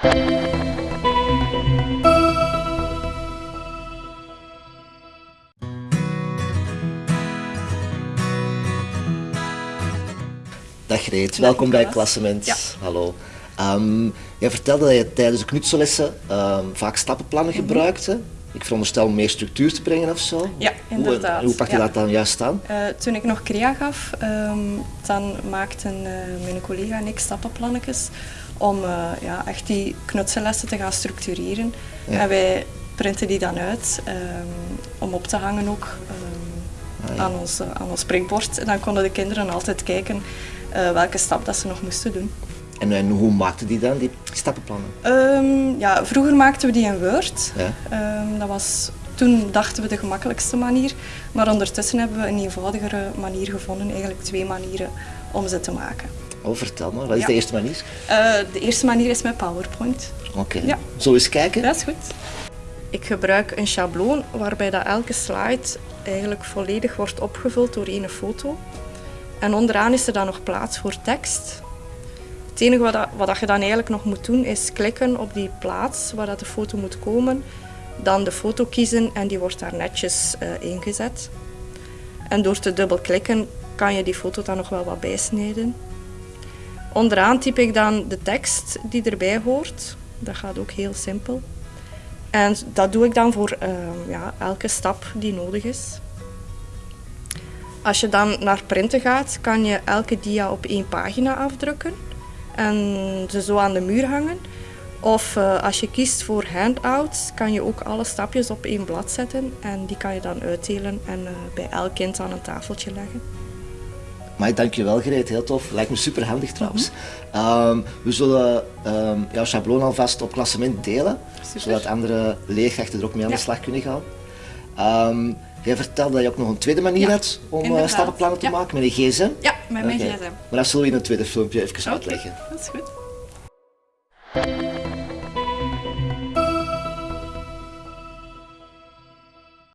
Dag Reet, welkom bij. Klassement. Ja. Hallo. Ehm, jij vertelde dat je tijdens de knutsellessen ehm, vaak stappenplannen gebruikte. Ik veronderstel om meer structuur te brengen of zo. Ja, inderdaad. hoe pak je Ja. dat dan juist aan? Eh, toen ik nog crea gaf, ehm, dan maakten eh, mijn collega en ik stappenplannetjes om eh, ja, echt die knutsellessen te gaan structureren. Ja. En wij printen die dan uit ehm, om op te hangen ook ehm, Ah, ja. aan, ons, aan ons prikbord. En dan konden de kinderen altijd kijken welke stap dat ze nog moesten doen. En, en hoe maakte die dan, die stappenplannen? Ehm, ja, vroeger maakten we die in Word. Ja. Ehm, dat was, toen dachten we de gemakkelijkste manier, maar ondertussen hebben we een eenvoudigere manier gevonden, eigenlijk twee manieren om ze te maken. Oh, vertel maar, wat is Ja. de eerste manier? Eh, de eerste manier is met PowerPoint. Oké, Ja. zo eens kijken. Dat is goed. Ik gebruik een schabloon waarbij dat elke slide eigenlijk volledig wordt opgevuld door één foto. En onderaan is er dan nog plaats voor tekst. Het enige wat, je dan eigenlijk nog moet doen is klikken op die plaats waar dat de foto moet komen. Dan de foto kiezen en die wordt daar netjes eh, ingezet. En door te dubbelklikken kan je die foto dan nog wel wat bijsnijden. Onderaan typ ik dan de tekst die erbij hoort. Dat gaat ook heel simpel. En dat doe ik dan voor ehm, ja, elke stap die nodig is. Als je dan naar printen gaat, kan je elke dia op één pagina afdrukken en ze zo aan de muur hangen. Of eh, als je kiest voor handouts, kan je ook alle stapjes op één blad zetten en die kan je dan uitdelen en eh, bij elk kind aan een tafeltje leggen. Maar dankjewel Greet, heel tof. Lijkt me super handig trouwens. Ehm, we zullen ehm, jouw schabloon alvast op klassement delen, Super. zodat andere leerkrachten er ook mee aan de Ja. slag kunnen gaan. Ehm, jij vertelde dat je ook nog een tweede manier Ja, had om eh, inderdaad. stappenplannen te Ja. maken met een gsm. Ja, met mijn Oké. gsm. Maar dat zullen we in een tweede filmpje even uitleggen. Dat is goed.